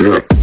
Yeah.